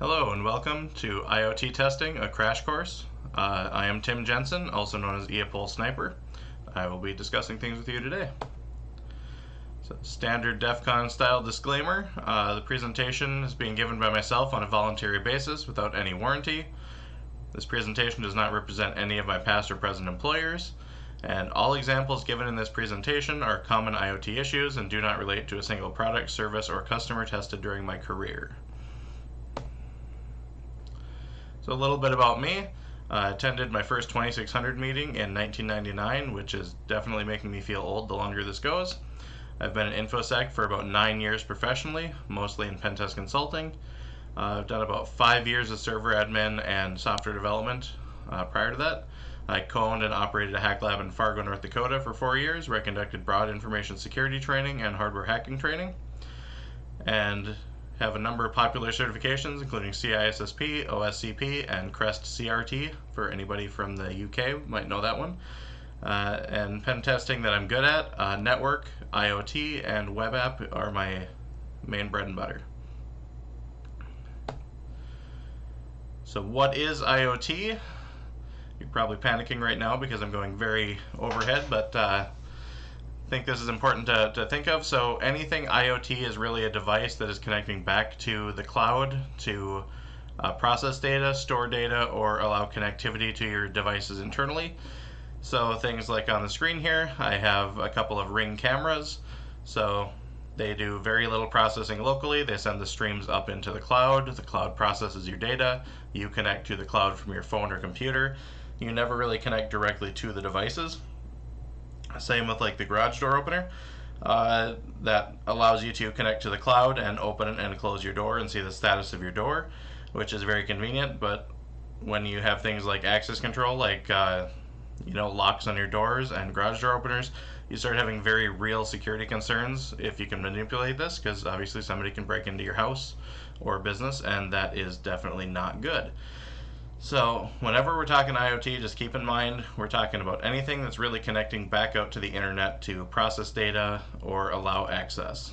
Hello and welcome to IoT Testing, a crash course. Uh, I am Tim Jensen, also known as EAPOL Sniper. I will be discussing things with you today. So, standard DEF CON style disclaimer. Uh, the presentation is being given by myself on a voluntary basis without any warranty. This presentation does not represent any of my past or present employers, and all examples given in this presentation are common IoT issues and do not relate to a single product, service, or customer tested during my career. So a little bit about me. I attended my first 2600 meeting in 1999, which is definitely making me feel old the longer this goes. I've been an InfoSec for about nine years professionally, mostly in pentest consulting. Uh, I've done about five years of server admin and software development uh, prior to that. I co-owned and operated a hack lab in Fargo, North Dakota for four years, where I conducted broad information security training and hardware hacking training. And have a number of popular certifications, including CISSP, OSCP, and CREST CRT, for anybody from the UK might know that one. Uh, and pen testing that I'm good at, uh, network, IoT, and web app are my main bread and butter. So what is IoT? You're probably panicking right now because I'm going very overhead, but uh, think this is important to, to think of. So anything IoT is really a device that is connecting back to the cloud to uh, process data, store data, or allow connectivity to your devices internally. So things like on the screen here, I have a couple of Ring cameras. So they do very little processing locally. They send the streams up into the cloud. The cloud processes your data. You connect to the cloud from your phone or computer. You never really connect directly to the devices. Same with like the garage door opener. Uh, that allows you to connect to the cloud and open and close your door and see the status of your door, which is very convenient. But when you have things like access control, like uh, you know locks on your doors and garage door openers, you start having very real security concerns if you can manipulate this, because obviously somebody can break into your house or business, and that is definitely not good. So whenever we're talking IoT, just keep in mind we're talking about anything that's really connecting back out to the internet to process data or allow access.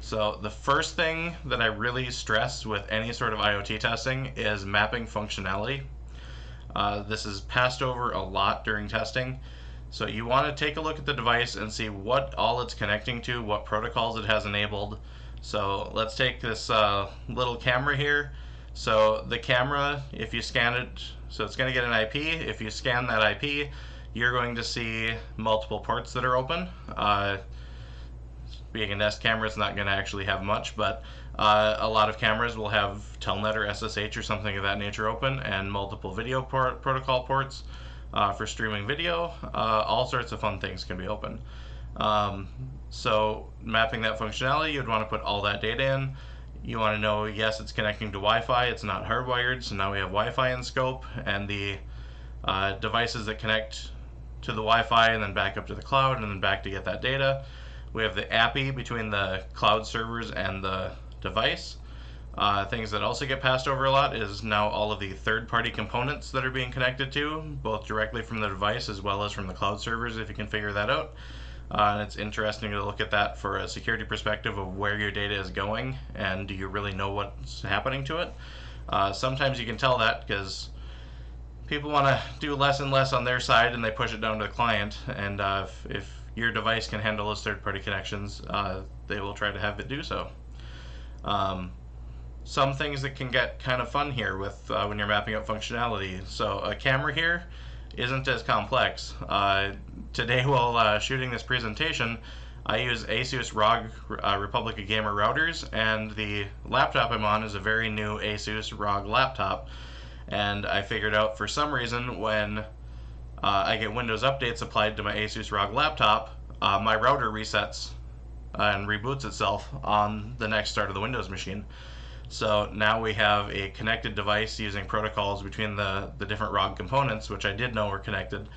So the first thing that I really stress with any sort of IoT testing is mapping functionality. Uh, this is passed over a lot during testing. So you want to take a look at the device and see what all it's connecting to, what protocols it has enabled. So let's take this uh, little camera here. So the camera, if you scan it, so it's going to get an IP. If you scan that IP, you're going to see multiple ports that are open. Uh, being a Nest camera, it's not going to actually have much, but uh, a lot of cameras will have Telnet or SSH or something of that nature open, and multiple video port protocol ports uh, for streaming video. Uh, all sorts of fun things can be open. Um, so mapping that functionality, you'd want to put all that data in. You want to know, yes, it's connecting to Wi-Fi. It's not hardwired, so now we have Wi-Fi in scope, and the uh, devices that connect to the Wi-Fi and then back up to the cloud and then back to get that data. We have the API between the cloud servers and the device. Uh, things that also get passed over a lot is now all of the third-party components that are being connected to, both directly from the device as well as from the cloud servers, if you can figure that out. Uh, and it's interesting to look at that for a security perspective of where your data is going and do you really know what's happening to it. Uh, sometimes you can tell that because people want to do less and less on their side and they push it down to the client. And uh, if, if, your device can handle those third-party connections, uh, they will try to have it do so. Um, some things that can get kind of fun here with uh, when you're mapping out functionality. So a camera here isn't as complex. Uh, today while uh, shooting this presentation, I use ASUS ROG uh, Republic of Gamer routers, and the laptop I'm on is a very new ASUS ROG laptop. And I figured out for some reason when uh, I get Windows updates applied to my ASUS ROG laptop, uh, my router resets and reboots itself on the next start of the Windows machine. So now we have a connected device using protocols between the, the different ROG components, which I did know were connected,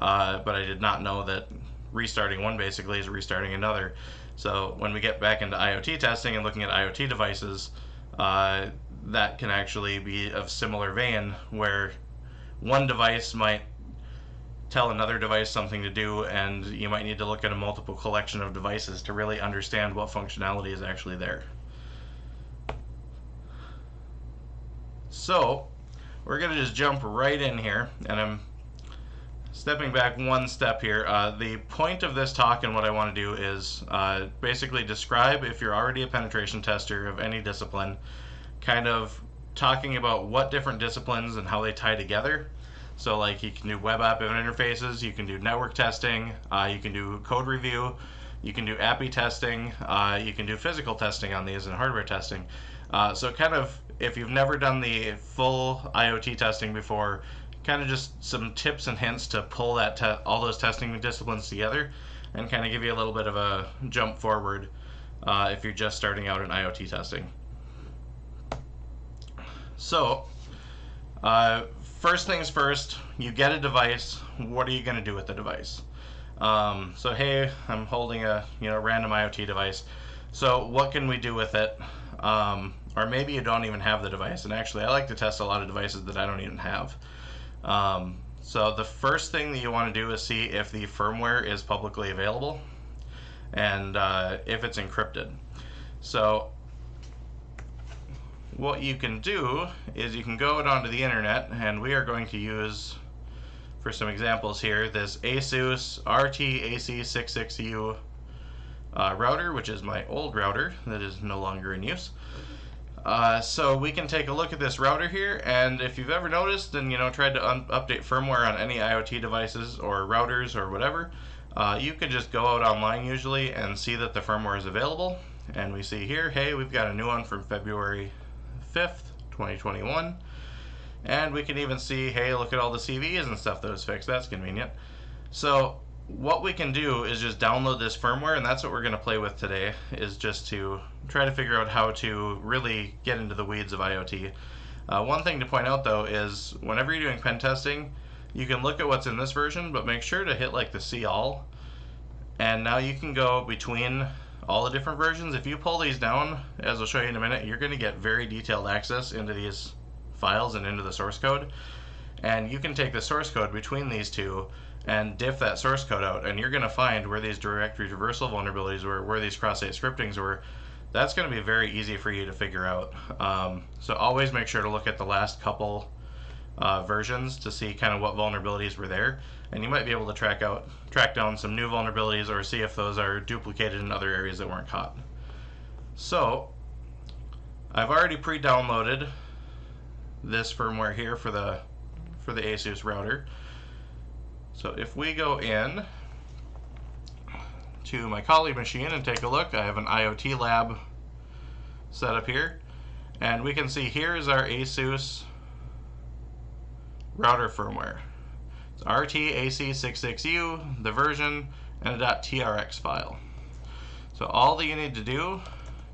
uh, but I did not know that restarting one basically is restarting another. So when we get back into IoT testing and looking at IoT devices, uh, that can actually be of similar vein where one device might tell another device something to do and you might need to look at a multiple collection of devices to really understand what functionality is actually there. So we're going to just jump right in here, and I'm stepping back one step here. Uh, the point of this talk and what I want to do is uh, basically describe if you're already a penetration tester of any discipline, kind of talking about what different disciplines and how they tie together. So like you can do web app interfaces, you can do network testing, uh, you can do code review, you can do API testing, uh, you can do physical testing on these and hardware testing. Uh, so kind of if you've never done the full IoT testing before, kind of just some tips and hints to pull that all those testing disciplines together and kind of give you a little bit of a jump forward uh, if you're just starting out in IoT testing. So, uh, first things first, you get a device. What are you going to do with the device? Um, so hey, I'm holding a you know random IoT device. So what can we do with it? Um, or maybe you don't even have the device. And actually, I like to test a lot of devices that I don't even have. Um, so the first thing that you want to do is see if the firmware is publicly available and uh, if it's encrypted. So what you can do is you can go onto the internet and we are going to use for some examples here this ASUS RTAC66U uh, router which is my old router that is no longer in use uh, so we can take a look at this router here and if you've ever noticed and you know tried to update firmware on any IoT devices or routers or whatever uh, you can just go out online usually and see that the firmware is available. And we see here hey we've got a new one from February 5th 2021 and we can even see hey look at all the CVEs and stuff that was fixed. That's convenient. So what we can do is just download this firmware and that's what we're going to play with today is just to try to figure out how to really get into the weeds of IoT. Uh, one thing to point out though is whenever you're doing pen testing you can look at what's in this version but make sure to hit like the see all and now you can go between all the different versions. If you pull these down as I'll show you in a minute you're going to get very detailed access into these files and into the source code and you can take the source code between these two and diff that source code out and you're going to find where these directory traversal vulnerabilities were, where these cross-site scriptings were. That's going to be very easy for you to figure out. Um, so always make sure to look at the last couple uh, versions to see kind of what vulnerabilities were there and you might be able to track out track down some new vulnerabilities or see if those are duplicated in other areas that weren't caught. So I've already pre-downloaded this firmware here for the for the ASUS router. So if we go in to my Kali machine and take a look, I have an IoT lab set up here. And we can see here is our ASUS router firmware. It's RTAC66U, the version, and a .trx file. So all that you need to do,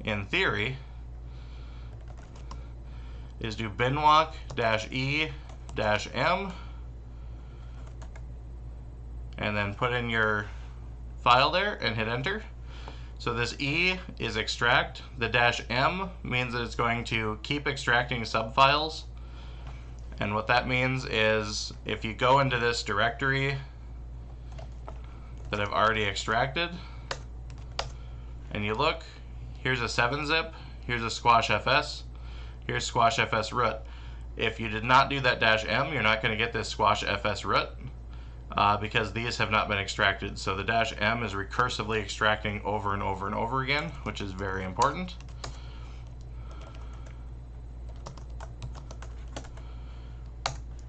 in theory, is do binwalk-e-m and then put in your file there and hit enter. So this E is extract. The dash M means that it's going to keep extracting subfiles. And what that means is if you go into this directory that I've already extracted and you look, here's a 7-zip, here's a squash fs, here's squash fs root. If you did not do that dash M, you're not going to get this squash fs root uh, because these have not been extracted. So the dash M is recursively extracting over and over and over again, which is very important.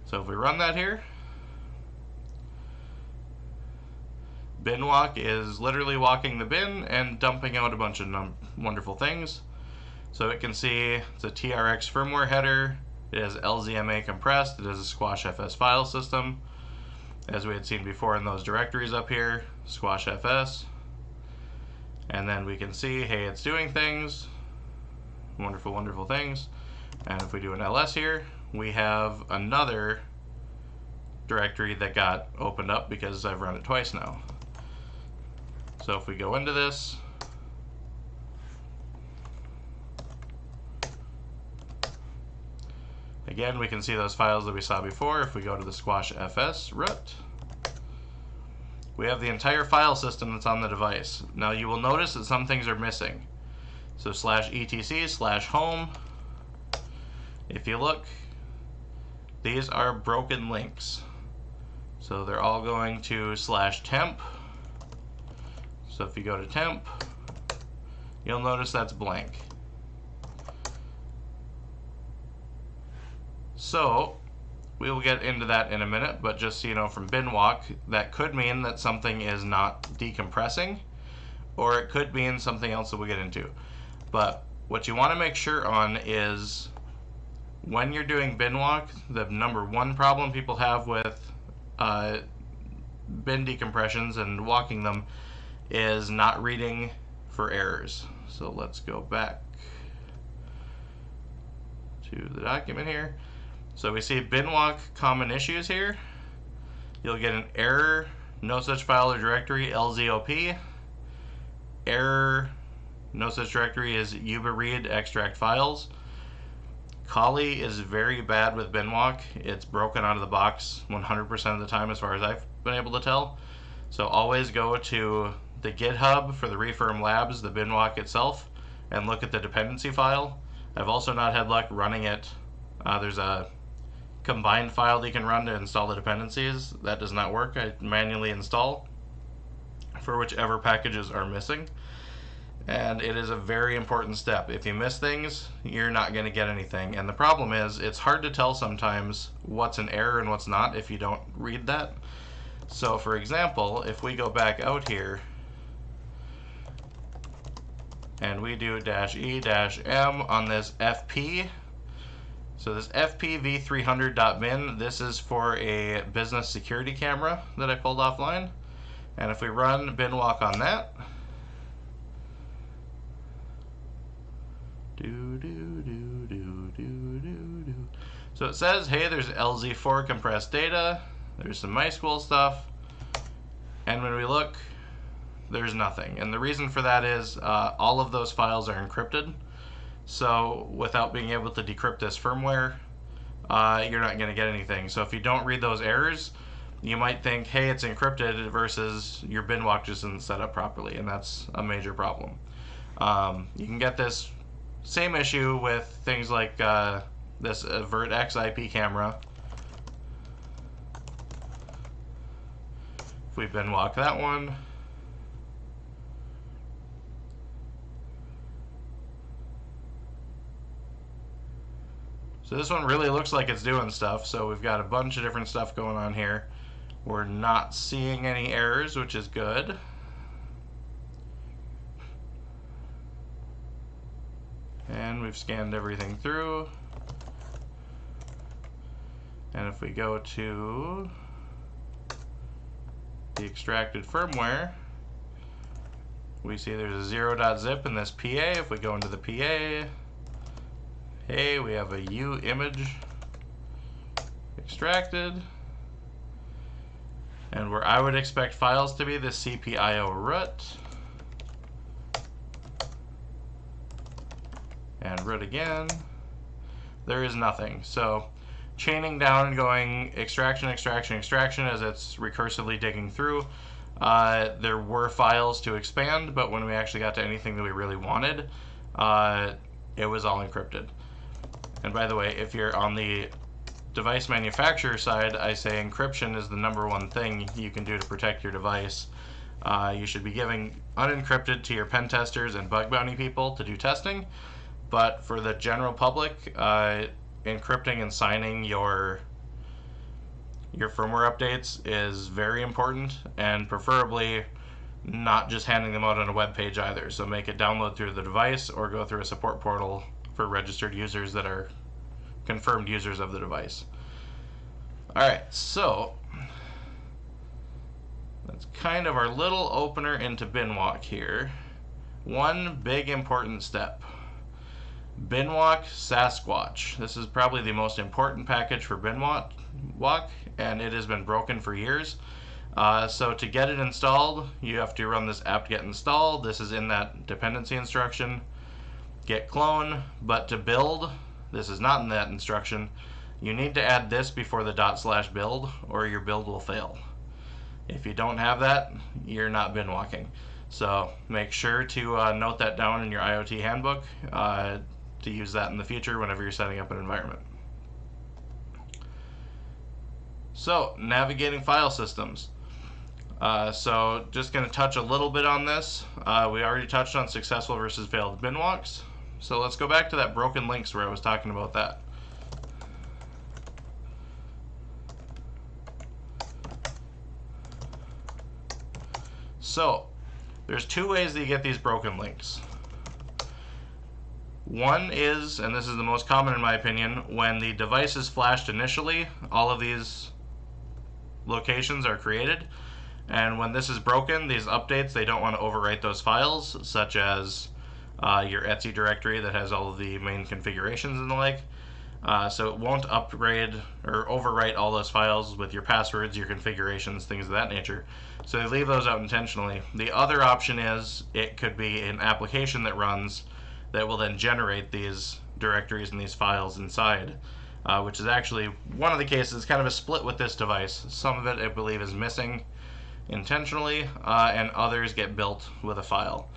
So if we run that here, bin walk is literally walking the bin and dumping out a bunch of wonderful things. So it can see it's a TRX firmware header, it has LZMA compressed, it has a squash FS file system, as we had seen before in those directories up here, squash fs. And then we can see, hey, it's doing things, wonderful, wonderful things. And if we do an ls here, we have another directory that got opened up because I've run it twice now. So if we go into this, Again, we can see those files that we saw before. If we go to the squash fs root, we have the entire file system that's on the device. Now you will notice that some things are missing. So slash etc slash home if you look, these are broken links. So they're all going to slash temp. So if you go to temp, you'll notice that's blank. So we will get into that in a minute, but just so you know from binwalk, that could mean that something is not decompressing, or it could mean something else that we'll get into. But what you want to make sure on is when you're doing binwalk, the number one problem people have with uh, bin decompressions and walking them is not reading for errors. So let's go back to the document here. So we see binwalk common issues here. You'll get an error, no such file or directory, LZOP. Error, no such directory is uba read extract files. Kali is very bad with binwalk. It's broken out of the box 100% of the time as far as I've been able to tell. So always go to the GitHub for the Refirm Labs, the binwalk itself, and look at the dependency file. I've also not had luck running it. Uh, there's a combined file that you can run to install the dependencies. That does not work. I manually install for whichever packages are missing. And it is a very important step. If you miss things, you're not going to get anything. And the problem is, it's hard to tell sometimes what's an error and what's not if you don't read that. So for example, if we go back out here, and we do dash E dash M on this FP, so this FPV300.bin, this is for a business security camera that I pulled offline. And if we run binwalk on that, do, do, do, do, do, do, do. So it says, hey, there's LZ4 compressed data, there's some MySQL stuff, and when we look, there's nothing. And the reason for that is uh, all of those files are encrypted. So without being able to decrypt this firmware, uh, you're not going to get anything. So if you don't read those errors, you might think, hey, it's encrypted versus your binwalk just isn't set up properly, and that's a major problem. Um, you can get this same issue with things like uh, this Avert X IP camera. If we binwalk that one, So this one really looks like it's doing stuff. So we've got a bunch of different stuff going on here. We're not seeing any errors, which is good. And we've scanned everything through. And if we go to the extracted firmware, we see there's a 0.zip in this PA. If we go into the PA, Hey, we have a U image extracted. And where I would expect files to be, the CPIO root. And root again. There is nothing. So chaining down and going extraction, extraction, extraction as it's recursively digging through. Uh, there were files to expand, but when we actually got to anything that we really wanted, uh, it was all encrypted. And by the way, if you're on the device manufacturer side, I say encryption is the number one thing you can do to protect your device. Uh, you should be giving unencrypted to your pen testers and bug bounty people to do testing. But for the general public, uh, encrypting and signing your your firmware updates is very important and preferably not just handing them out on a web page either. So make it download through the device or go through a support portal for registered users that are confirmed users of the device. Alright, so that's kind of our little opener into Binwalk here. One big important step. Binwalk Sasquatch. This is probably the most important package for Binwalk, and it has been broken for years. Uh, so to get it installed, you have to run this apt-get install. This is in that dependency instruction git clone, but to build, this is not in that instruction, you need to add this before the dot slash build or your build will fail. If you don't have that, you're not binwalking. So make sure to uh, note that down in your IoT handbook uh, to use that in the future whenever you're setting up an environment. So, navigating file systems. Uh, so, just going to touch a little bit on this. Uh, we already touched on successful versus failed bin walks. So, let's go back to that broken links where I was talking about that. So, there's two ways that you get these broken links. One is, and this is the most common in my opinion, when the device is flashed initially, all of these locations are created. And when this is broken, these updates, they don't want to overwrite those files, such as uh, your Etsy directory that has all of the main configurations and the like. Uh, so it won't upgrade or overwrite all those files with your passwords, your configurations, things of that nature. So they leave those out intentionally. The other option is it could be an application that runs that will then generate these directories and these files inside uh, which is actually one of the cases, kind of a split with this device. Some of it, I believe, is missing intentionally, uh, and others get built with a file.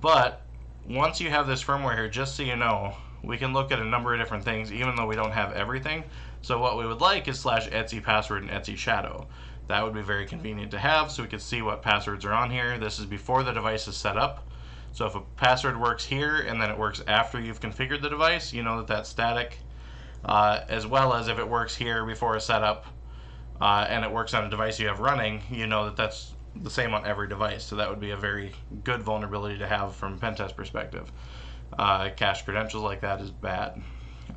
But once you have this firmware here, just so you know, we can look at a number of different things, even though we don't have everything. So what we would like is slash Etsy password and Etsy shadow. That would be very convenient to have, so we could see what passwords are on here. This is before the device is set up. So if a password works here and then it works after you've configured the device, you know that that's static uh, as well as if it works here before a setup uh, and it works on a device you have running, you know that that's the same on every device. So that would be a very good vulnerability to have from pen test perspective. Uh, cache credentials like that is bad.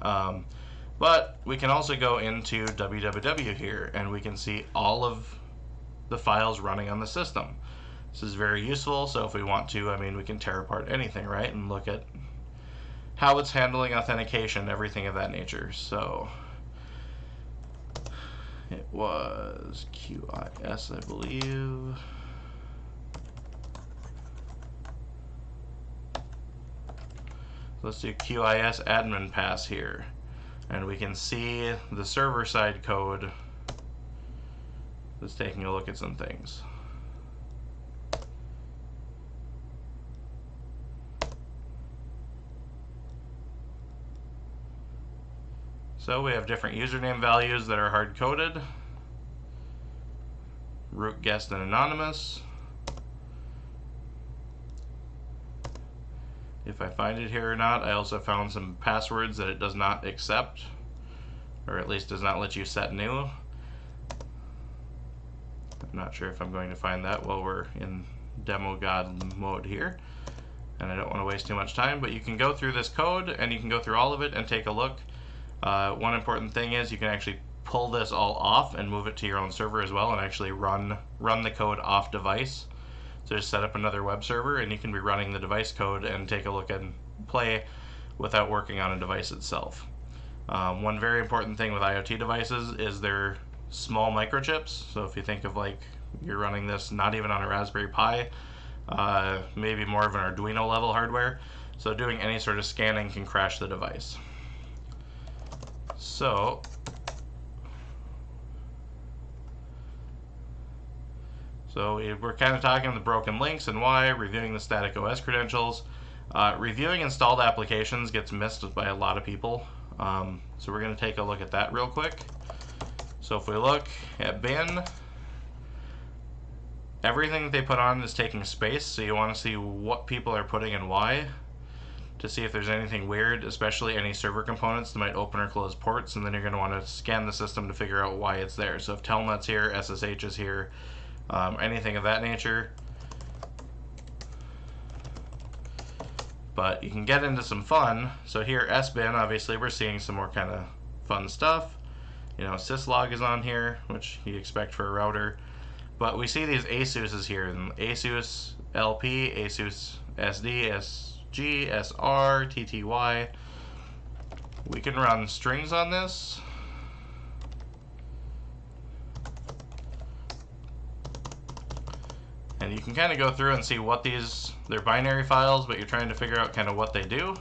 Um, but we can also go into www here and we can see all of the files running on the system. This is very useful, so if we want to, I mean, we can tear apart anything, right, and look at how it's handling authentication, everything of that nature. So it was QIS, I believe. Let's do QIS admin pass here. And we can see the server side code that's taking a look at some things. So we have different username values that are hard-coded. Root, guest, and anonymous. If I find it here or not, I also found some passwords that it does not accept, or at least does not let you set new. I'm not sure if I'm going to find that while we're in demo god mode here. And I don't want to waste too much time, but you can go through this code and you can go through all of it and take a look. Uh, one important thing is you can actually pull this all off and move it to your own server as well and actually run run the code off device. So just set up another web server and you can be running the device code and take a look and play without working on a device itself. Um, one very important thing with IoT devices is they're small microchips. So if you think of like you're running this not even on a Raspberry Pi, uh, maybe more of an Arduino level hardware. So doing any sort of scanning can crash the device. So, so we're kind of talking the broken links and why, reviewing the static OS credentials. Uh, reviewing installed applications gets missed by a lot of people. Um, so we're going to take a look at that real quick. So if we look at bin, everything that they put on is taking space. So you want to see what people are putting and why to see if there's anything weird, especially any server components that might open or close ports, and then you're going to want to scan the system to figure out why it's there. So if Telnet's here, SSH is here, um, anything of that nature. But you can get into some fun. So here, SBIN, obviously, we're seeing some more kind of fun stuff. You know, syslog is on here, which you expect for a router. But we see these ASUS's here, and ASUS LP, ASUS SD, S G, S, R, T, T, Y. We can run strings on this. And you can kind of go through and see what these, they're binary files, but you're trying to figure out kind of what they do.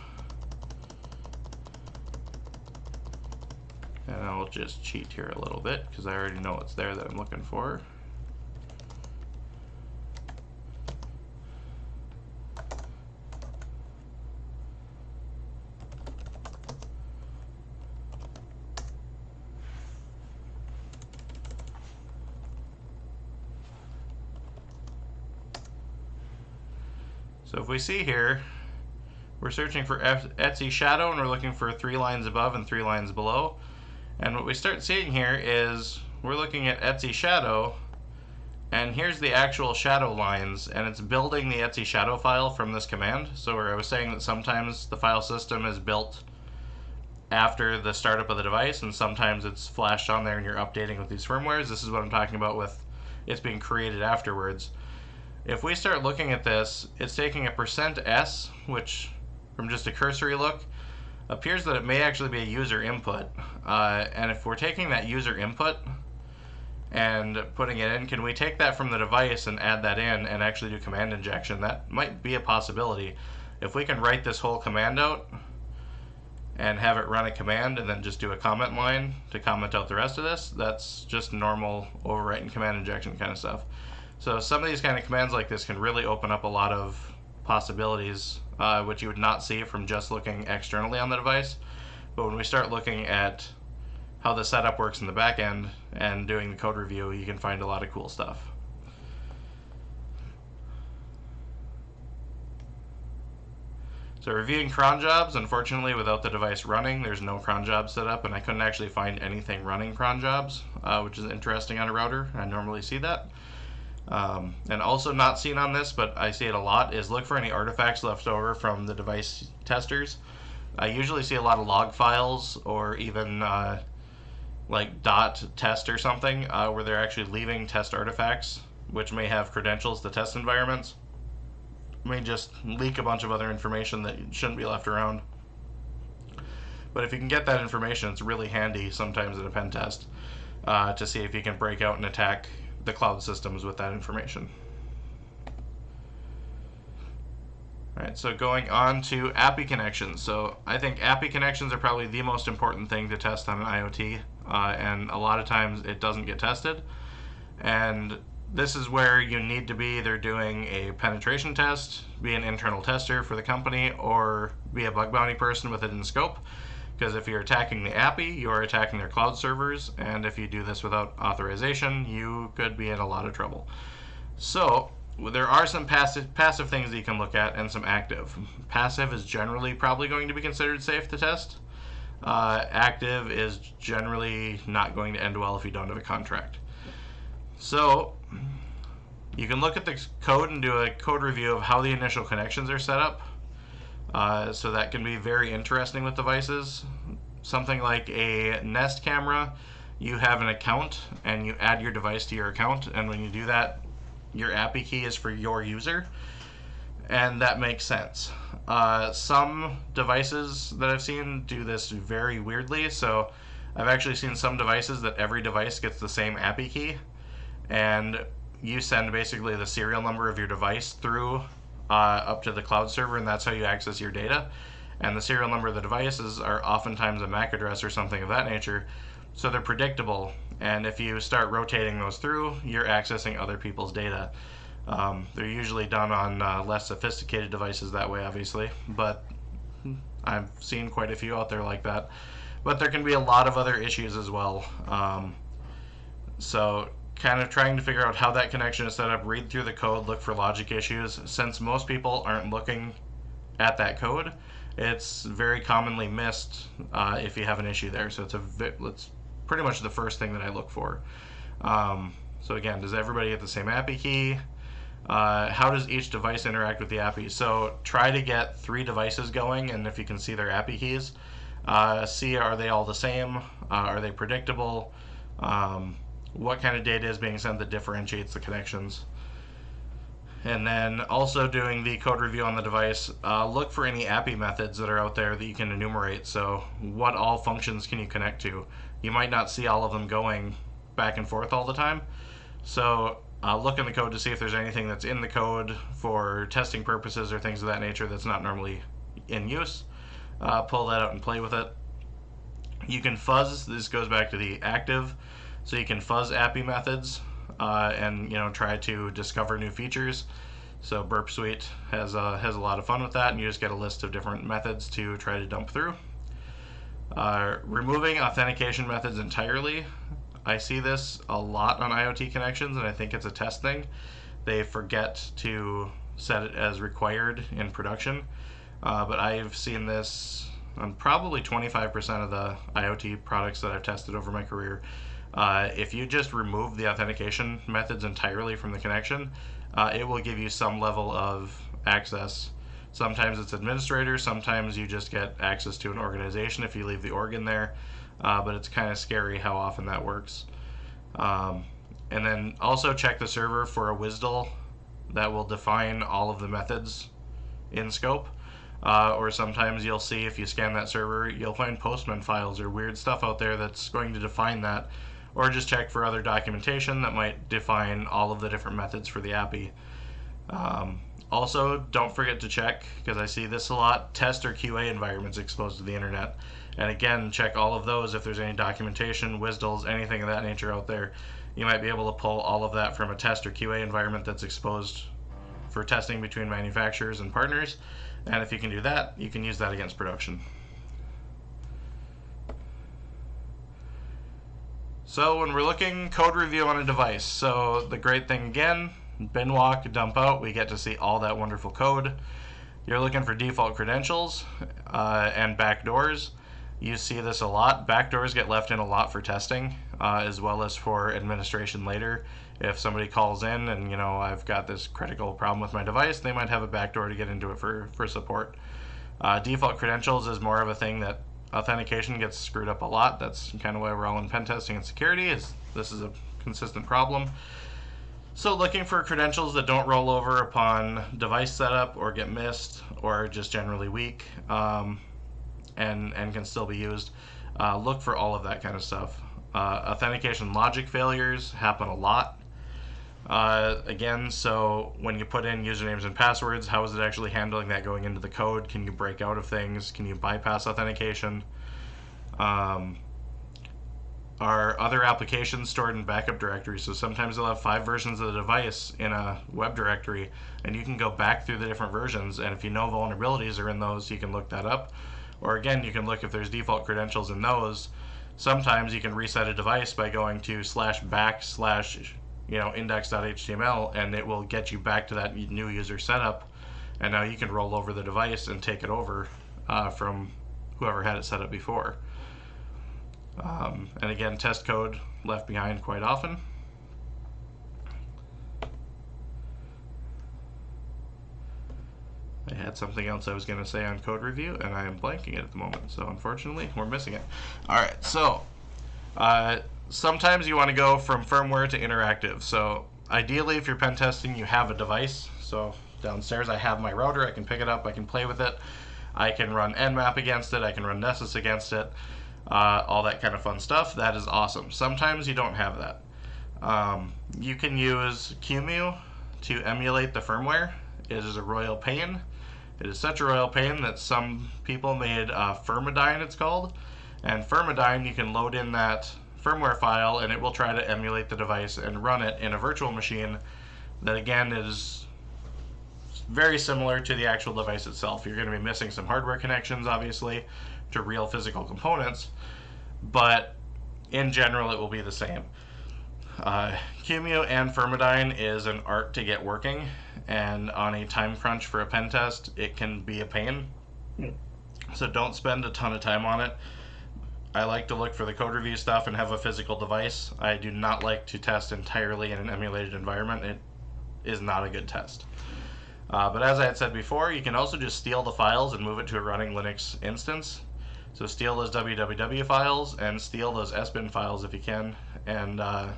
And I'll just cheat here a little bit because I already know what's there that I'm looking for. So if we see here, we're searching for Etsy shadow and we're looking for three lines above and three lines below. And what we start seeing here is we're looking at Etsy shadow and here's the actual shadow lines and it's building the Etsy shadow file from this command. So where I was saying that sometimes the file system is built after the startup of the device and sometimes it's flashed on there and you're updating with these firmwares. This is what I'm talking about with it's being created afterwards. If we start looking at this, it's taking a percent %s, which from just a cursory look, appears that it may actually be a user input. Uh, and if we're taking that user input and putting it in, can we take that from the device and add that in and actually do command injection? That might be a possibility. If we can write this whole command out and have it run a command and then just do a comment line to comment out the rest of this, that's just normal overwriting command injection kind of stuff. So some of these kind of commands like this can really open up a lot of possibilities uh, which you would not see from just looking externally on the device. But when we start looking at how the setup works in the back end and doing the code review, you can find a lot of cool stuff. So reviewing cron jobs, unfortunately without the device running, there's no cron job set up and I couldn't actually find anything running cron jobs, uh, which is interesting on a router. I normally see that. Um, and also not seen on this, but I see it a lot, is look for any artifacts left over from the device testers. I usually see a lot of log files or even uh, like dot test or something uh, where they're actually leaving test artifacts which may have credentials to test environments. May just leak a bunch of other information that shouldn't be left around. But if you can get that information, it's really handy sometimes in a pen test uh, to see if you can break out and attack the cloud systems with that information. Alright, so going on to API connections. So I think API connections are probably the most important thing to test on an IoT, uh, and a lot of times it doesn't get tested. And this is where you need to be either doing a penetration test, be an internal tester for the company, or be a bug bounty person with it in scope. Because if you're attacking the API, you are attacking their cloud servers, and if you do this without authorization, you could be in a lot of trouble. So, there are some passive, passive things that you can look at and some active. Passive is generally probably going to be considered safe to test. Uh, active is generally not going to end well if you don't have a contract. So, you can look at the code and do a code review of how the initial connections are set up. Uh, so that can be very interesting with devices. Something like a Nest camera, you have an account and you add your device to your account, and when you do that, your API key is for your user, and that makes sense. Uh, some devices that I've seen do this very weirdly, so I've actually seen some devices that every device gets the same API key, and you send basically the serial number of your device through uh, up to the cloud server, and that's how you access your data. And the serial number of the devices are oftentimes a MAC address or something of that nature, so they're predictable. And if you start rotating those through, you're accessing other people's data. Um, they're usually done on uh, less sophisticated devices that way, obviously, but I've seen quite a few out there like that. But there can be a lot of other issues as well. Um, so kind of trying to figure out how that connection is set up, read through the code, look for logic issues. Since most people aren't looking at that code, it's very commonly missed uh, if you have an issue there. So it's a it's pretty much the first thing that I look for. Um, so again, does everybody get the same API key? Uh, how does each device interact with the API? So try to get three devices going, and if you can see their API keys, uh, see are they all the same? Uh, are they predictable? Um, what kind of data is being sent that differentiates the connections. And then also doing the code review on the device, uh, look for any API methods that are out there that you can enumerate. So what all functions can you connect to? You might not see all of them going back and forth all the time. So uh, look in the code to see if there's anything that's in the code for testing purposes or things of that nature that's not normally in use. Uh, pull that out and play with it. You can fuzz, this goes back to the active. So you can fuzz API methods uh, and you know try to discover new features. So Burp Suite has a, has a lot of fun with that, and you just get a list of different methods to try to dump through. Uh, removing authentication methods entirely. I see this a lot on IoT connections, and I think it's a test thing. They forget to set it as required in production. Uh, but I've seen this on probably 25% of the IoT products that I've tested over my career. Uh, if you just remove the authentication methods entirely from the connection, uh, it will give you some level of access. Sometimes it's administrator, sometimes you just get access to an organization if you leave the org in there, uh, but it's kind of scary how often that works. Um, and then also check the server for a WSDL that will define all of the methods in scope. Uh, or sometimes you'll see if you scan that server, you'll find Postman files or weird stuff out there that's going to define that. Or just check for other documentation that might define all of the different methods for the API. Um, also, don't forget to check, because I see this a lot, test or QA environments exposed to the internet. And again, check all of those if there's any documentation, WSDLs, anything of that nature out there. You might be able to pull all of that from a test or QA environment that's exposed for testing between manufacturers and partners. And if you can do that, you can use that against production. So when we're looking code review on a device, so the great thing again, bin walk, dump out, we get to see all that wonderful code. You're looking for default credentials uh, and backdoors. You see this a lot. Backdoors get left in a lot for testing, uh, as well as for administration later. If somebody calls in and you know I've got this critical problem with my device, they might have a backdoor to get into it for for support. Uh, default credentials is more of a thing that authentication gets screwed up a lot. That's kind of why we're all in pen testing and security. Is this is a consistent problem. So looking for credentials that don't roll over upon device setup or get missed or just generally weak. Um, and, and can still be used. Uh, look for all of that kind of stuff. Uh, authentication logic failures happen a lot. Uh, again, so when you put in usernames and passwords, how is it actually handling that going into the code? Can you break out of things? Can you bypass authentication? Um, are other applications stored in backup directories? So sometimes they'll have five versions of the device in a web directory, and you can go back through the different versions, and if you know vulnerabilities are in those, you can look that up. Or again, you can look if there's default credentials in those. Sometimes you can reset a device by going to slash back slash you know index.html and it will get you back to that new user setup and now you can roll over the device and take it over uh, from whoever had it set up before. Um, and again, test code left behind quite often. I had something else I was going to say on code review, and I am blanking it at the moment. So unfortunately, we're missing it. All right, so uh, sometimes you want to go from firmware to interactive. So ideally, if you're pen testing, you have a device. So downstairs, I have my router. I can pick it up. I can play with it. I can run Nmap against it. I can run Nessus against it. Uh, all that kind of fun stuff. That is awesome. Sometimes you don't have that. Um, you can use QEMU to emulate the firmware. It is a royal pain. It is such a royal pain that some people made uh, it's called. And Firmidine, you can load in that firmware file and it will try to emulate the device and run it in a virtual machine that again is very similar to the actual device itself. You're going to be missing some hardware connections, obviously, to real physical components, but in general, it will be the same. Uh, QEMU and Firmidine is an art to get working, and on a time crunch for a pen test, it can be a pain. So don't spend a ton of time on it. I like to look for the code review stuff and have a physical device. I do not like to test entirely in an emulated environment. It is not a good test. Uh, but as I had said before, you can also just steal the files and move it to a running Linux instance. So steal those www files and steal those sbin files if you can, and uh,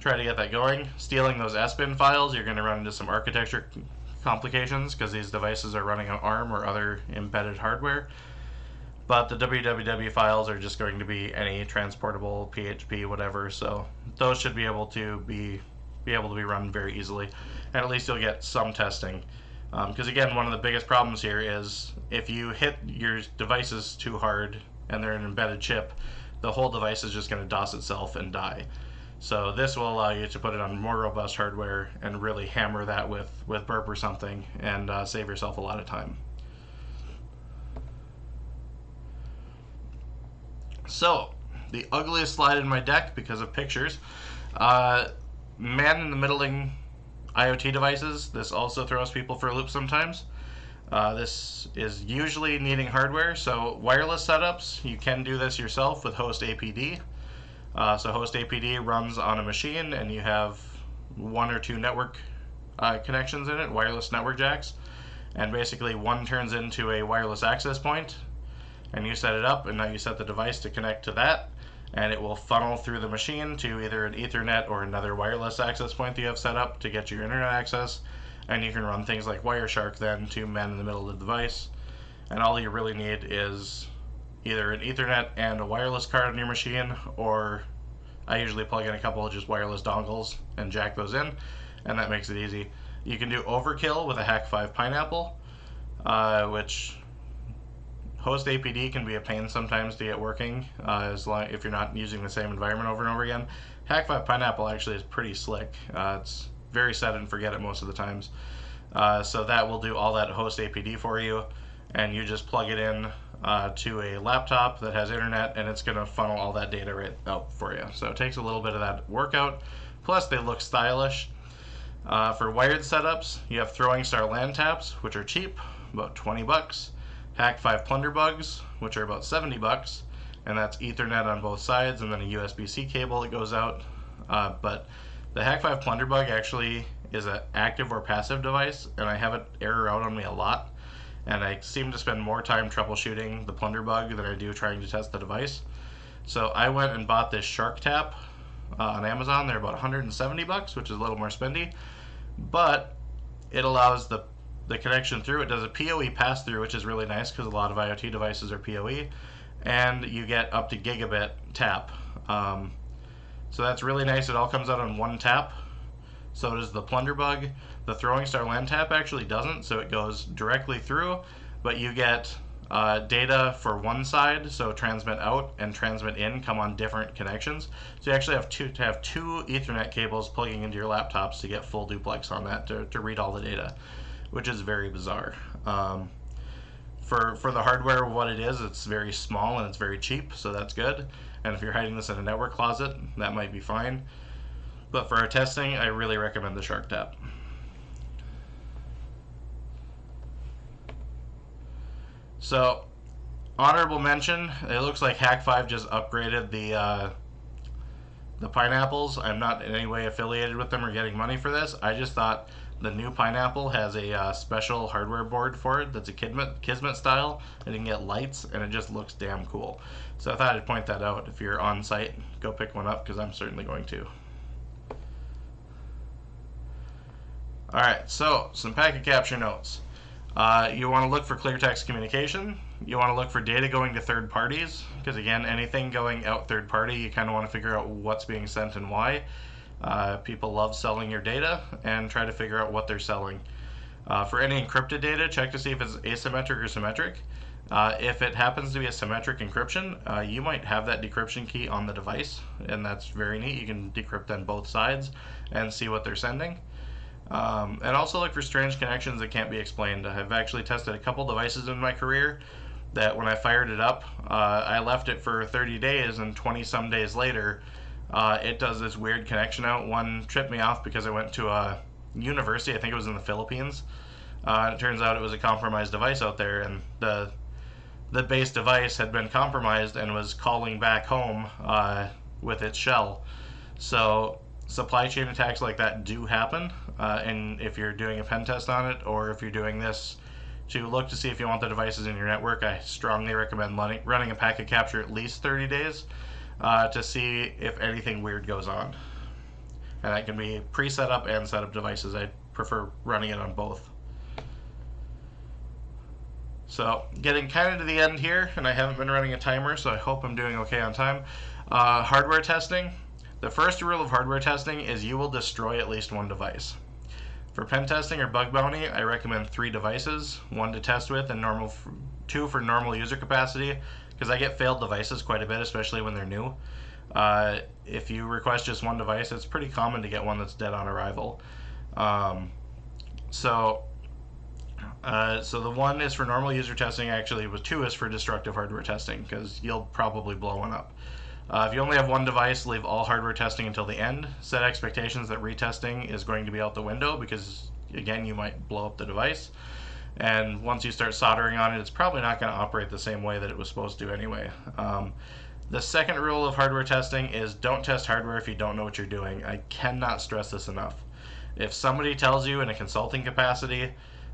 try to get that going. Stealing those SBIN files, you're going to run into some architecture complications because these devices are running on ARM or other embedded hardware. But the www files are just going to be any transportable PHP, whatever. So those should be able to be be able to be run very easily, and at least you'll get some testing. Because um, again, one of the biggest problems here is if you hit your devices too hard and they're an embedded chip, the whole device is just going to DOS itself and die. So this will allow you to put it on more robust hardware and really hammer that with, with burp or something and uh, save yourself a lot of time. So, the ugliest slide in my deck because of pictures. Uh, man in the middling IoT devices, this also throws people for a loop sometimes. Uh, this is usually needing hardware, so wireless setups, you can do this yourself with hostapd. Uh, so hostapd runs on a machine and you have one or two network uh, connections in it, wireless network jacks. And basically one turns into a wireless access point and you set it up and now you set the device to connect to that and it will funnel through the machine to either an ethernet or another wireless access point that you have set up to get your internet access and you can run things like Wireshark then to man in the middle of the device. And all you really need is either an Ethernet and a wireless card on your machine, or I usually plug in a couple of just wireless dongles and jack those in, and that makes it easy. You can do overkill with a Hak5 Pineapple, uh, which hostapd can be a pain sometimes to get working uh, as long if you're not using the same environment over and over again. Hak5 Pineapple actually is pretty slick. Uh, it's very set and forget it most of the times. Uh, so that will do all that hostapd for you, and you just plug it in uh, to a laptop that has internet, and it's going to funnel all that data right out for you. So it takes a little bit of that workout. Plus, they look stylish. Uh, for wired setups, you have Throwing Star LAN taps, which are cheap, about 20 bucks. Hak5 Plunderbugs, which are about 70 bucks, and that's Ethernet on both sides, and then a USB-C cable that goes out. Uh, but the Hak5 Plunderbug actually is an active or passive device, and I have it error out on me a lot. And I seem to spend more time troubleshooting the Plunderbug than I do trying to test the device. So I went and bought this SharkTap uh, on Amazon. They're about 170 bucks, which is a little more spendy, but it allows the the connection through. It does a PoE pass through, which is really nice because a lot of IoT devices are PoE, and you get up to gigabit tap. Um, so that's really nice. It all comes out on one tap. So does the Plunderbug. The Throwing Star LAN tap actually doesn't, so it goes directly through, but you get uh, data for one side, so transmit out and transmit in come on different connections. So you actually have to have two Ethernet cables plugging into your laptops to get full duplex on that to, to read all the data, which is very bizarre. Um, for for the hardware, what it is, it's very small and it's very cheap, so that's good. And if you're hiding this in a network closet, that might be fine. But for our testing, I really recommend the SharkTap. So, honorable mention, it looks like Hak5 just upgraded the uh, the pineapples. I'm not in any way affiliated with them or getting money for this. I just thought the new pineapple has a uh, special hardware board for it that's a Kismet, Kismet style, and you can get lights, and it just looks damn cool. So I thought I'd point that out. If you're on site, go pick one up because I'm certainly going to. Alright, so some packet capture notes. Uh, you want to look for clear text communication. You want to look for data going to third parties because again, anything going out third party, you kind of want to figure out what's being sent and why. Uh, people love selling your data and try to figure out what they're selling. Uh, for any encrypted data, check to see if it's asymmetric or symmetric. Uh, if it happens to be a symmetric encryption, uh, you might have that decryption key on the device, and that's very neat. You can decrypt on both sides and see what they're sending. Um, and also look for strange connections that can't be explained. I've actually tested a couple devices in my career that when I fired it up, uh, I left it for 30 days, and 20 some days later, uh, it does this weird connection out. One tripped me off because I went to a university, I think it was in the Philippines. Uh, it turns out it was a compromised device out there, and the the base device had been compromised and was calling back home uh, with its shell. So supply chain attacks like that do happen, uh, and if you're doing a pen test on it, or if you're doing this to look to see if you want the devices in your network, I strongly recommend running a packet capture at least 30 days uh, to see if anything weird goes on. And that can be pre-set up and set up devices. I prefer running it on both. So getting kind of to the end here, and I haven't been running a timer, so I hope I'm doing okay on time. Uh, hardware testing. The first rule of hardware testing is you will destroy at least one device. For pen testing or bug bounty, I recommend three devices, one to test with and normal, two for normal user capacity, because I get failed devices quite a bit, especially when they're new. Uh, if you request just one device, it's pretty common to get one that's dead on arrival. Um, so, uh, so the one is for normal user testing. Actually, with two is for destructive hardware testing because you'll probably blow one up. Uh, if you only have one device, leave all hardware testing until the end. Set expectations that retesting is going to be out the window because, again, you might blow up the device. And once you start soldering on it, it's probably not going to operate the same way that it was supposed to anyway. Um, the second rule of hardware testing is don't test hardware if you don't know what you're doing. I cannot stress this enough. If somebody tells you in a consulting capacity,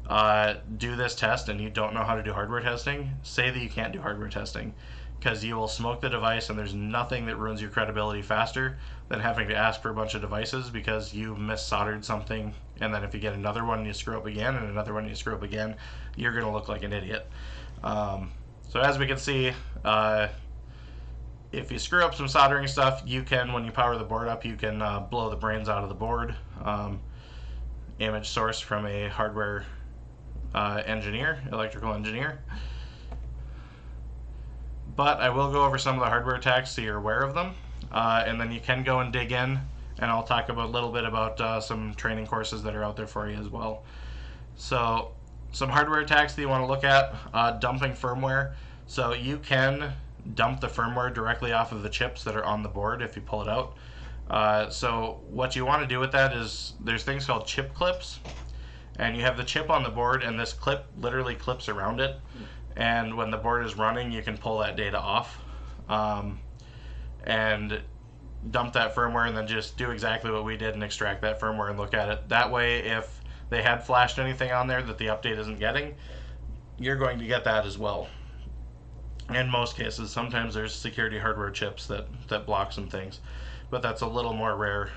uh, do this test and you don't know how to do hardware testing, say that you can't do hardware testing because you will smoke the device and there's nothing that ruins your credibility faster than having to ask for a bunch of devices because you mis-soldered something and then if you get another one and you screw up again and another one and you screw up again you're going to look like an idiot. Um, so as we can see uh, if you screw up some soldering stuff you can when you power the board up you can uh, blow the brains out of the board. Um, image source from a hardware uh, engineer electrical engineer. But I will go over some of the hardware attacks so you're aware of them. Uh, and then you can go and dig in, and I'll talk about a little bit about uh, some training courses that are out there for you as well. So, some hardware attacks that you want to look at uh, dumping firmware. So, you can dump the firmware directly off of the chips that are on the board if you pull it out. Uh, so, what you want to do with that is there's things called chip clips, and you have the chip on the board, and this clip literally clips around it and when the board is running you can pull that data off um, and dump that firmware and then just do exactly what we did and extract that firmware and look at it. That way if they had flashed anything on there that the update isn't getting you're going to get that as well. In most cases sometimes there's security hardware chips that that block some things but that's a little more rare.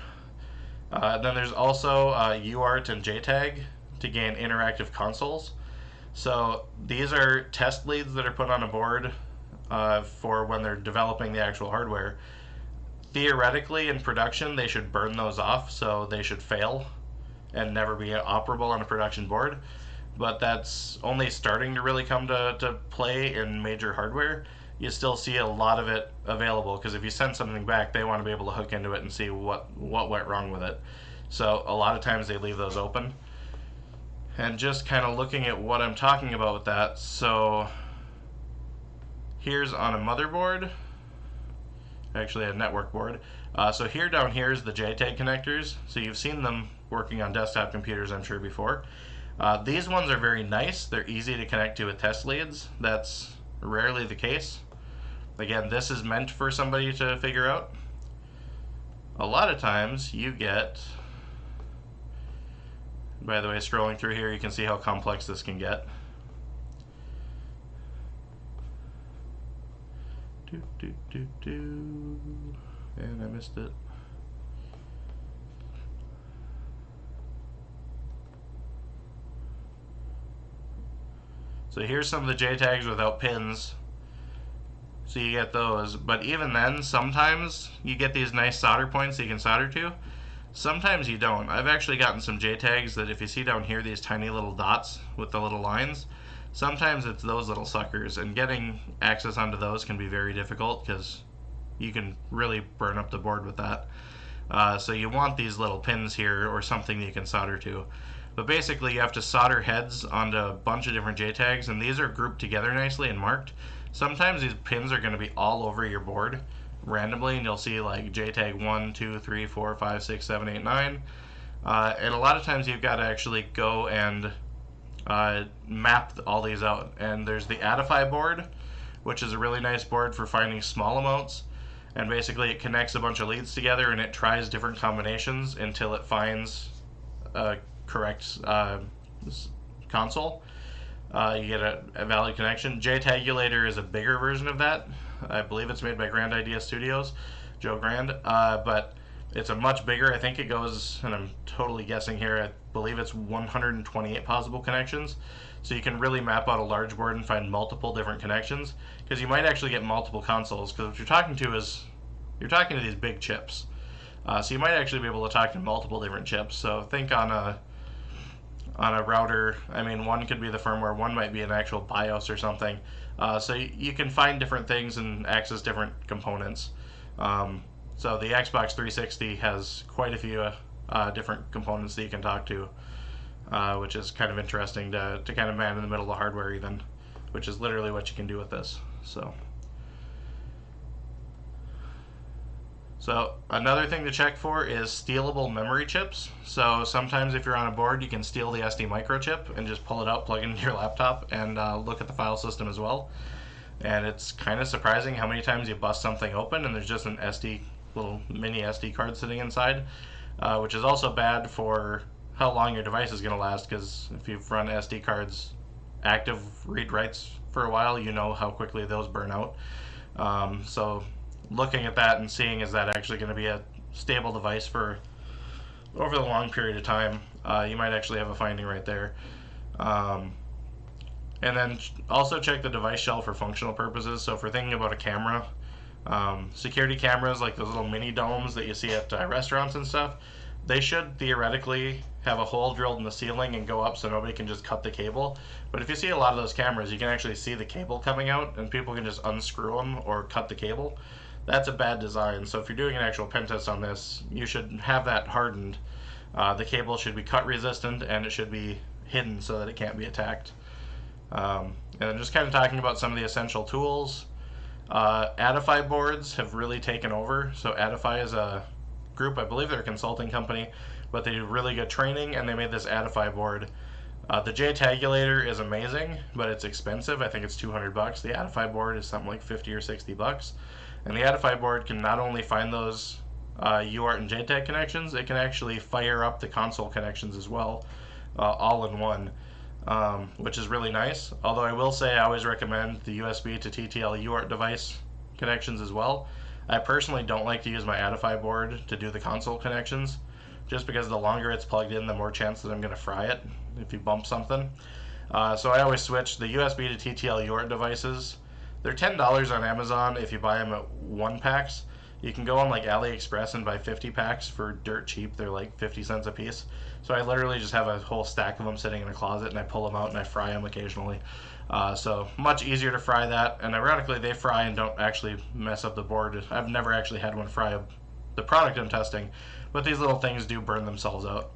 Uh, then there's also uh, UART and JTAG to gain interactive consoles. So these are test leads that are put on a board uh, for when they're developing the actual hardware. Theoretically, in production, they should burn those off, so they should fail and never be operable on a production board. But that's only starting to really come to, to play in major hardware. You still see a lot of it available because if you send something back, they want to be able to hook into it and see what, what went wrong with it. So a lot of times they leave those open and just kind of looking at what I'm talking about with that. So here's on a motherboard, actually a network board. Uh, so here down here is the JTAG connectors. So you've seen them working on desktop computers, I'm sure, before. Uh, these ones are very nice. They're easy to connect to with test leads. That's rarely the case. Again, this is meant for somebody to figure out. A lot of times you get by the way, scrolling through here, you can see how complex this can get. Do, do, do, do. And I missed it. So here's some of the JTAGs without pins. So you get those. But even then, sometimes you get these nice solder points that you can solder to. Sometimes you don't. I've actually gotten some JTAGs that if you see down here these tiny little dots with the little lines, sometimes it's those little suckers and getting access onto those can be very difficult because you can really burn up the board with that. Uh, so you want these little pins here or something you can solder to. But basically you have to solder heads onto a bunch of different JTAGs and these are grouped together nicely and marked. Sometimes these pins are going to be all over your board randomly and you'll see like JTAG 1, 2, 3, 4, 5, 6, 7, 8, 9. Uh, and a lot of times you've got to actually go and uh, map all these out. And there's the Attify board, which is a really nice board for finding small amounts. And basically it connects a bunch of leads together and it tries different combinations until it finds a correct uh, console. Uh, you get a, a valid connection. JTAGulator is a bigger version of that. I believe it's made by Grand Idea Studios, Joe Grand. Uh, but it's a much bigger. I think it goes, and I'm totally guessing here. I believe it's 128 possible connections. So you can really map out a large board and find multiple different connections because you might actually get multiple consoles. Because what you're talking to is you're talking to these big chips. Uh, so you might actually be able to talk to multiple different chips. So think on a on a router. I mean, one could be the firmware, one might be an actual BIOS or something. Uh, so you, you, can find different things and access different components. Um, so the Xbox 360 has quite a few uh, different components that you can talk to, uh, which is kind of interesting to, to kind of man in the middle of the hardware even, which is literally what you can do with this. So. So another thing to check for is stealable memory chips. So sometimes if you're on a board, you can steal the SD microchip and just pull it out, plug it into your laptop, and uh, look at the file system as well. And it's kind of surprising how many times you bust something open and there's just an SD little mini SD card sitting inside, uh, which is also bad for how long your device is going to last because if you've run SD cards active read writes for a while, you know how quickly those burn out. Um, so looking at that and seeing is that actually going to be a stable device for over the long period of time, uh, you might actually have a finding right there. Um, and then also check the device shell for functional purposes. So if we're thinking about a camera, um, security cameras like those little mini domes that you see at uh, restaurants and stuff, they should theoretically have a hole drilled in the ceiling and go up so nobody can just cut the cable. But if you see a lot of those cameras, you can actually see the cable coming out and people can just unscrew them or cut the cable that's a bad design. So if you're doing an actual pen test on this, you should have that hardened. Uh, the cable should be cut resistant and it should be hidden so that it can't be attacked. Um, and just kind of talking about some of the essential tools. Uh, Attify boards have really taken over. So Attify is a group, I believe they're a consulting company, but they do really good training and they made this Attify board. Uh, the JTagulator is amazing, but it's expensive. I think it's 200 bucks. The Attify board is something like 50 or 60 bucks. And the Attify board can not only find those uh, UART and JTAG connections, it can actually fire up the console connections as well, uh, all in one, um, which is really nice. Although I will say I always recommend the USB to TTL UART device connections as well. I personally don't like to use my Attify board to do the console connections, just because the longer it's plugged in, the more chance that I'm going to fry it if you bump something. Uh, so I always switch the USB to TTL UART devices they're ten dollars on Amazon if you buy them at one packs. You can go on like AliExpress and buy 50 packs for dirt cheap. They're like 50 cents a piece. So I literally just have a whole stack of them sitting in a closet and I pull them out and I fry them occasionally. Uh, so much easier to fry that. And ironically, they fry and don't actually mess up the board. I've never actually had one fry the product I'm testing, but these little things do burn themselves out.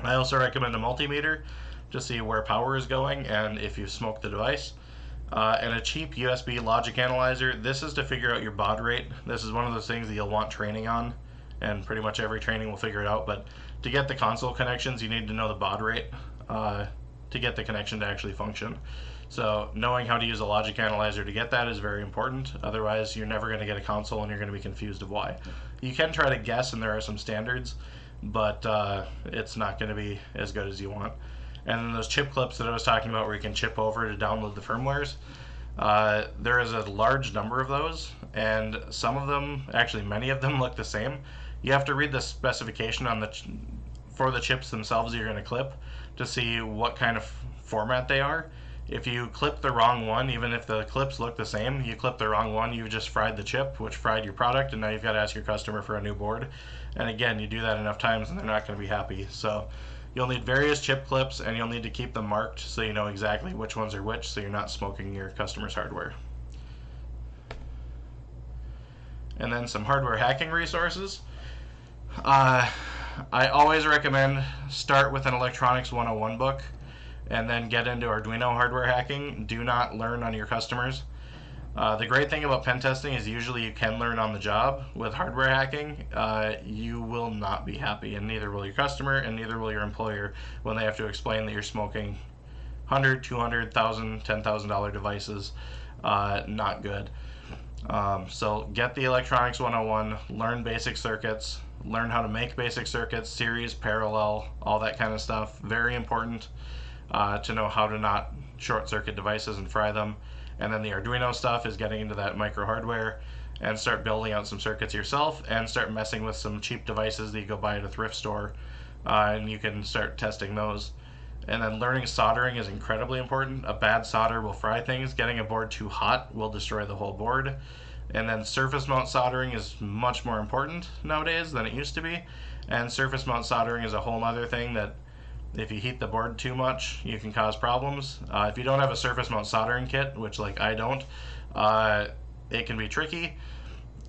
I also recommend a multimeter to see where power is going and if you smoke the device uh, and a cheap USB logic analyzer. This is to figure out your baud rate. This is one of those things that you'll want training on, and pretty much every training will figure it out. But to get the console connections, you need to know the baud rate uh, to get the connection to actually function. So knowing how to use a logic analyzer to get that is very important. Otherwise, you're never going to get a console and you're going to be confused of why. You can try to guess, and there are some standards, but uh, it's not going to be as good as you want. And then those chip clips that I was talking about where you can chip over to download the firmwares, uh, there is a large number of those, and some of them, actually many of them, look the same. You have to read the specification on the for the chips themselves you're going to clip to see what kind of format they are. If you clip the wrong one, even if the clips look the same, you clip the wrong one, you've just fried the chip, which fried your product, and now you've got to ask your customer for a new board. And again, you do that enough times and they're not going to be happy. So You'll need various chip clips and you'll need to keep them marked so you know exactly which ones are which so you're not smoking your customer's hardware. And then some hardware hacking resources. Uh, I always recommend start with an Electronics 101 book and then get into Arduino hardware hacking. Do not learn on your customers. Uh, the great thing about pen testing is usually you can learn on the job. With hardware hacking, uh, you will not be happy, and neither will your customer, and neither will your employer when they have to explain that you're smoking 100, 200, 1000, 10,000 dollar devices. Uh, not good. Um, so get the electronics 101, learn basic circuits, learn how to make basic circuits, series, parallel, all that kind of stuff. Very important uh, to know how to not short circuit devices and fry them. And then the Arduino stuff is getting into that micro hardware and start building out some circuits yourself and start messing with some cheap devices that you go buy at a thrift store uh, and you can start testing those. And then learning soldering is incredibly important. A bad solder will fry things. Getting a board too hot will destroy the whole board. And then surface mount soldering is much more important nowadays than it used to be. And surface mount soldering is a whole other thing that if you heat the board too much, you can cause problems. Uh, if you don't have a surface mount soldering kit, which like I don't, uh, it can be tricky.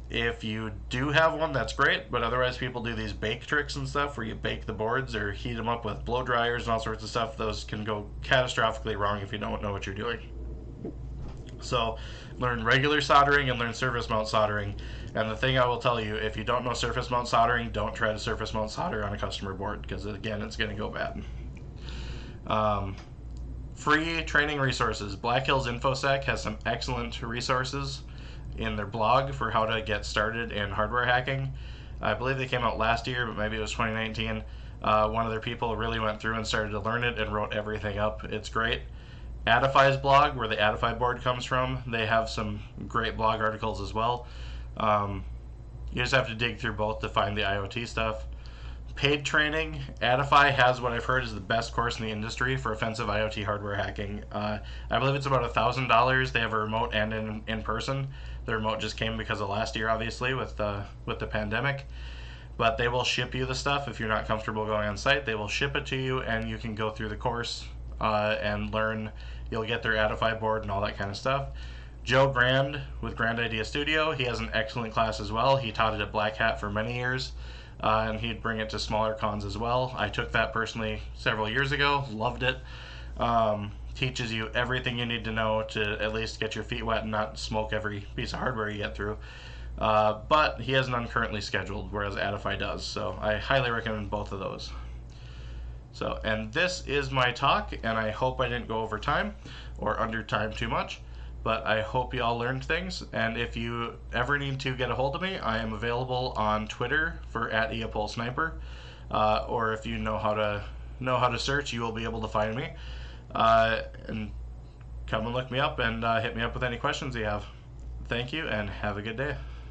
If you do have one, that's great, but otherwise people do these bake tricks and stuff where you bake the boards or heat them up with blow dryers and all sorts of stuff. Those can go catastrophically wrong if you don't know what you're doing. So learn regular soldering and learn surface mount soldering. And the thing I will tell you, if you don't know surface mount soldering, don't try to surface mount solder on a customer board because again, it's going to go bad. Um, free training resources. Black Hills InfoSec has some excellent resources in their blog for how to get started in hardware hacking. I believe they came out last year, but maybe it was 2019. Uh, one of their people really went through and started to learn it and wrote everything up. It's great. Attify's blog, where the Attify board comes from, they have some great blog articles as well. Um, you just have to dig through both to find the IoT stuff. Paid training, Attify has what I've heard is the best course in the industry for offensive IoT hardware hacking. Uh, I believe it's about thousand dollars. They have a remote and in, in person. The remote just came because of last year, obviously, with the with the pandemic. But they will ship you the stuff if you're not comfortable going on site. They will ship it to you, and you can go through the course uh, and learn. You'll get their Attify board and all that kind of stuff. Joe Grand with Grand Idea Studio, he has an excellent class as well. He taught it at Black Hat for many years, uh, and he'd bring it to smaller cons as well. I took that personally several years ago, loved it. Um, teaches you everything you need to know to at least get your feet wet and not smoke every piece of hardware you get through. Uh, but he has none currently scheduled, whereas Attify does. So I highly recommend both of those. So, and this is my talk, and I hope I didn't go over time or under time too much, but I hope you all learned things. And if you ever need to get a hold of me, I am available on Twitter for at Eopol Sniper, uh, or if you know how to know how to search, you will be able to find me. Uh, and come and look me up and uh, hit me up with any questions you have. Thank you, and have a good day.